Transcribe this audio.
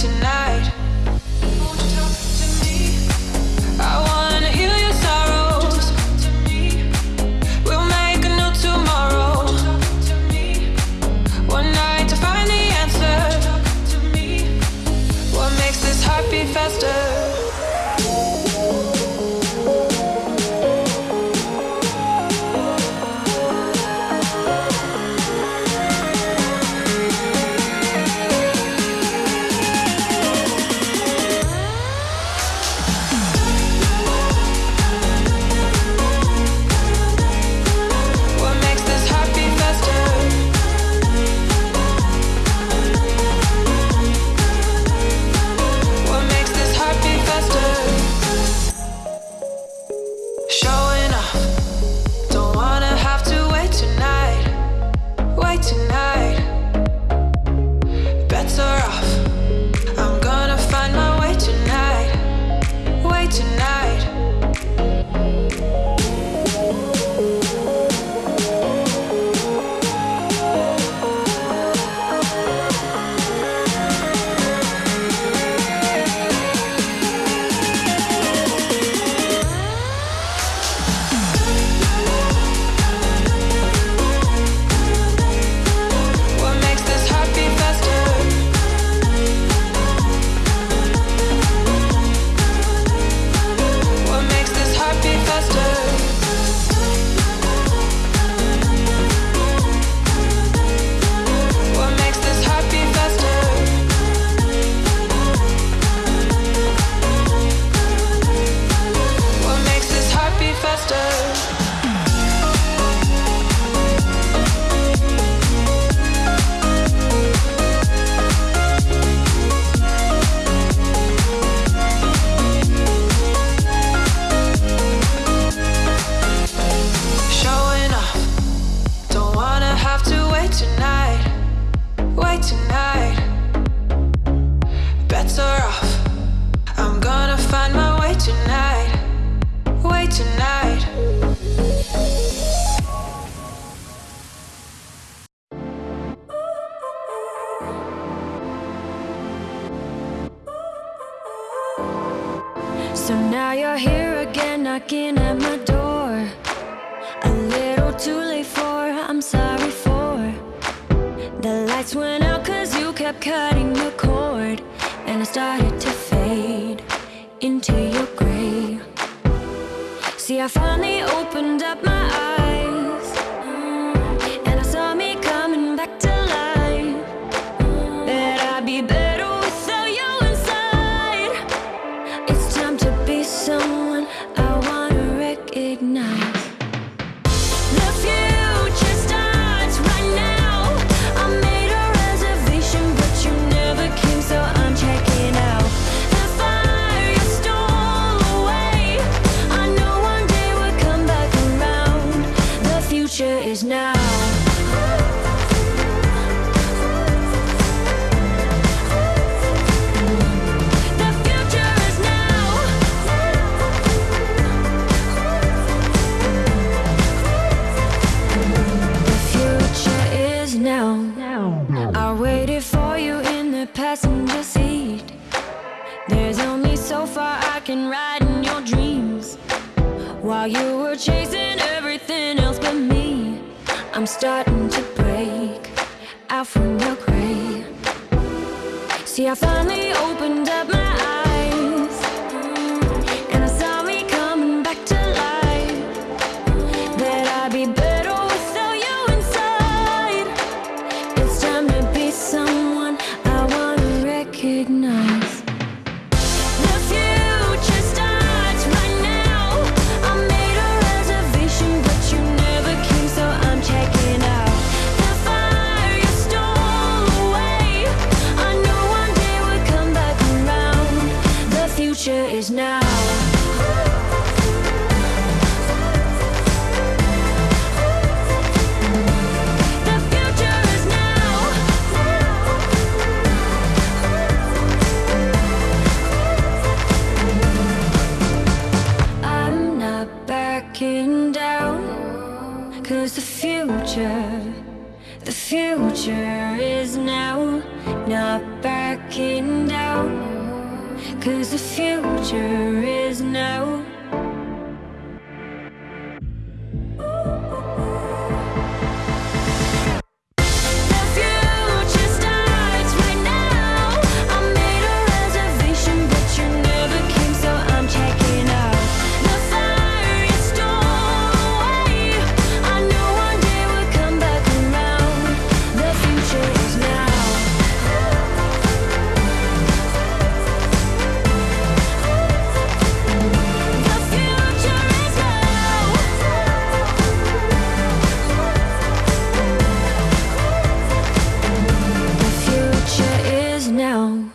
tonight. why you're here again knocking at my door. A little too late for, I'm sorry for. The lights went out cause you kept cutting the cord And I started to fade into your grave. See I finally opened up my eyes mm, And I saw me coming back to life. That I'd be better without you inside. It's is now. The future is now. The future is now. I waited for you in the passenger seat. There's only so far I can ride in your dreams. While you were chasing starting to break out from your grave. See, I finally opened up my eyes the future. 后